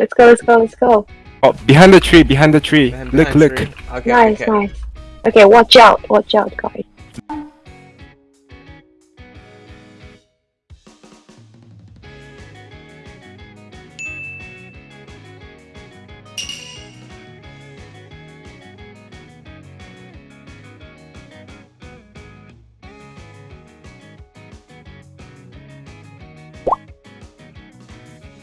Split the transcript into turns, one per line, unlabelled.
Let's go, let's go, let's go.
Oh, behind the tree, behind the tree.
Behind-
look,
behind
look.
tree. Okay,
nice,
okay.
nice. Okay, watch out, watch out, guys.